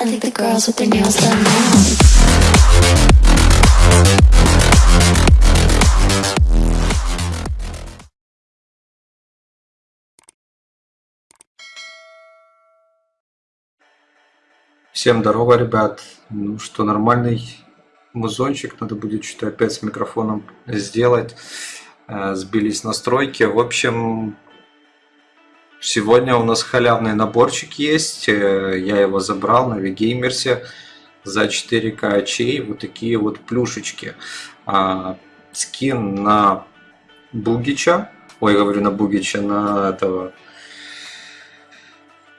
I think the girls with their nails done now. Всем здорово, ребят. Ну что, нормальный музончик надо будет что-то опять с микрофоном сделать. Э, Сбились настройки. В общем, сегодня у нас халявный наборчик есть. Э, Я его забрал на Вигеймерсе за 4К очей. Вот такие вот плюшечки. А, Скин на Бугича. Ой, говорю на Бугича, на этого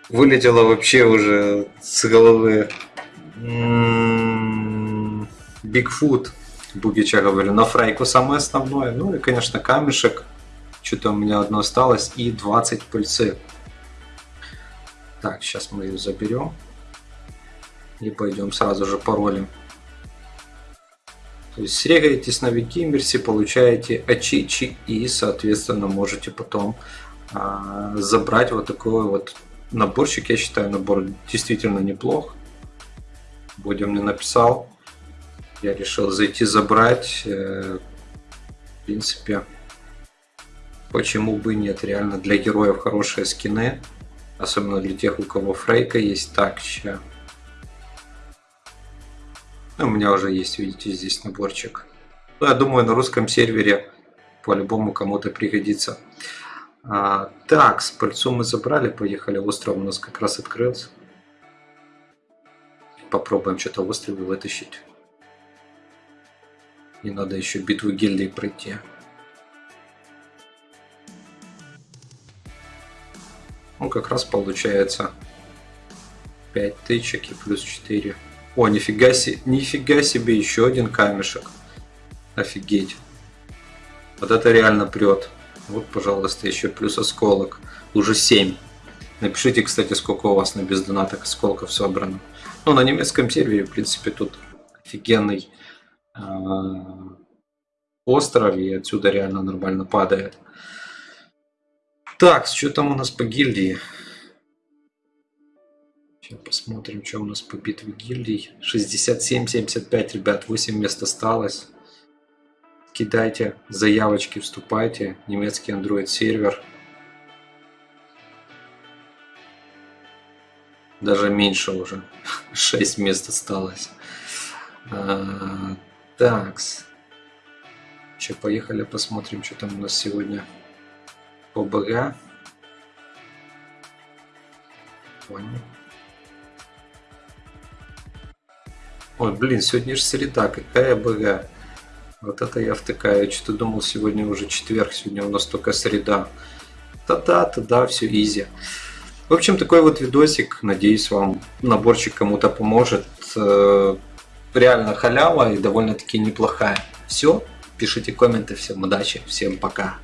вылетело вообще уже с головы. М, Бигфут, Бугича говорю, на фрейку самое основное. Ну и, конечно, камешек. Что-то у меня одно осталось. И 20 пыльцы. Так, сейчас мы ее заберем. И пойдем сразу же паролем. То есть срегаетесь на Викимерсе, получаете ачичи и, соответственно, можете потом а, забрать вот такой вот наборчик. Я считаю, набор действительно неплох. Бодя мне написал. Я решил зайти забрать. Э, В принципе, почему бы нет. Реально для героев хорошие скины. Особенно для тех, у кого фрейка есть. Так, ща. Ну, у меня уже есть, видите, здесь наборчик. Ну, я думаю, на русском сервере по-любому кому-то пригодится. А, так, с пыльцу мы забрали, поехали. Остров у нас как раз открылся. Попробуем что-то в острове вытащить. И надо еще битву гильдии пройти. Ну, как раз получается 5 тычек и плюс 4. О, нифига себе, нифига себе, еще один камешек. Офигеть. Вот это реально прет. Вот, пожалуйста, еще плюс осколок. Уже 7. Напишите, кстати, сколько у вас на бездонатах осколков собрано. Ну, на немецком сервере, в принципе, тут офигенный э, остров, и отсюда реально нормально падает. Так, что там у нас по гильдии? Сейчас посмотрим, что у нас по битве гильдий. 67-75, ребят, 8 мест осталось. Кидайте заявочки, вступайте. Немецкий Android сервер. Даже меньше уже. 6 мест осталось. А, такс. Че, поехали посмотрим, что там у нас сегодня по БГ. Понял. Ой, блин, сегодня же среда, какая БГ. Вот это я втыкаю. Я что-то думал, сегодня уже четверг, сегодня у нас только среда. Та-да, та-да, все изи. В общем, такой вот видосик. Надеюсь, вам наборчик кому-то поможет. Э, Реально халява и довольно-таки неплохая. Все, пишите комменты. Всем удачи, всем пока.